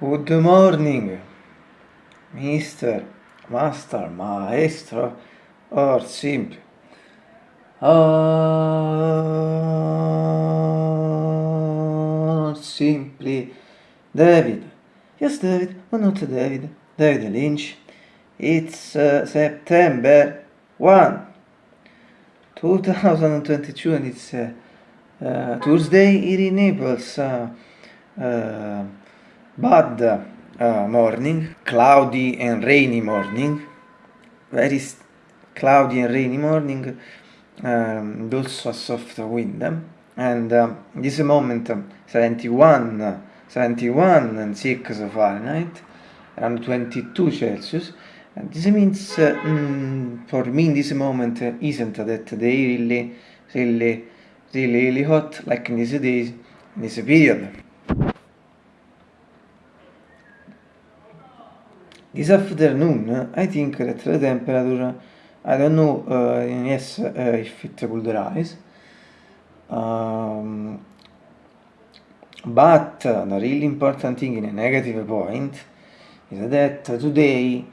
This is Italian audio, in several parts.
Good morning, Mr. Master, Maestro, or simply. Or simply David. Yes, David. Oh, not David. David Lynch. It's uh, September 1, 2022, and it's uh, uh, Tuesday here in Naples. Uh, uh, bad uh, morning, cloudy and rainy morning, very cloudy and rainy morning, um, also a soft wind. And um, this moment, um, 71, 71 and 6 Fahrenheit, around 22 Celsius. And this means, uh, mm, for me in this moment, uh, isn't that they really, really, really, really hot like in these days, in this period. This afternoon, I think that the temperature, I don't know, uh, yes, uh, if it could rise, um, but uh, the really important thing in a negative point is that today,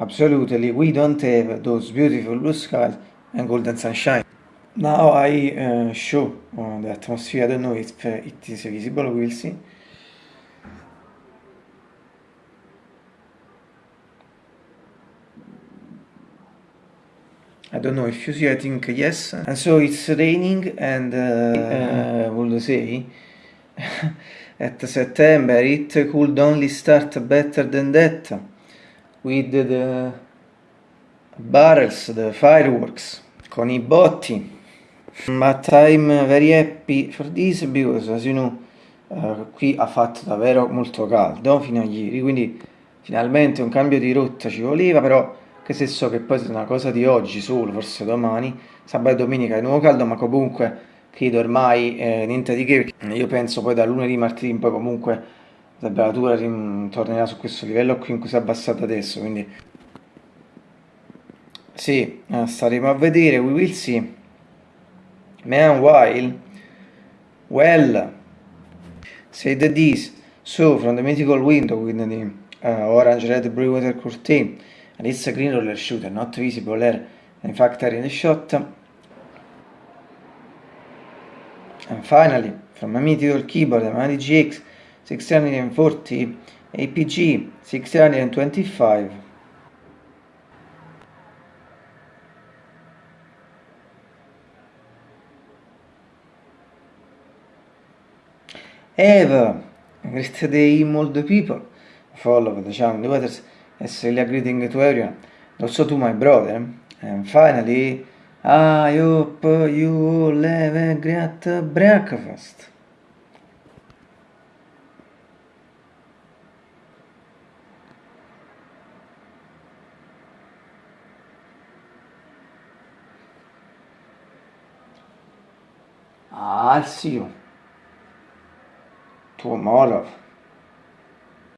absolutely, we don't have those beautiful blue skies and golden sunshine. Now I uh, show uh, the atmosphere, I don't know if uh, it is visible, we'll see. I don't know if you see, I think yes. And so it's raining and uh, uh, would say at September it could only start better than that with the barrels, the fireworks, con i botti. But I'm very happy for this because as you know uh, qui ha fatto davvero molto caldo fino a ieri, quindi finalmente un cambio di rotta ci voleva, però che se so che poi è una cosa di oggi solo, forse domani, sabato e domenica è nuovo caldo, ma comunque credo ormai eh, niente di che, io penso poi da lunedì, martedì in poi comunque la temperatura tornerà su questo livello qui in cui si è abbassata adesso, quindi sì, eh, staremo a vedere, we will see. Meanwhile, well, said this, so from the mythical window with the uh, orange red blue water curtain and it's a green roller shooter not visible here in fact are in the shot. And finally from a mythical keyboard a Mali GX 640 APG 625 Eva, great day the people follow the channel the waters as a greeting to everyone also to my brother. And finally I hope you have a great breakfast. I'll see you tomorrow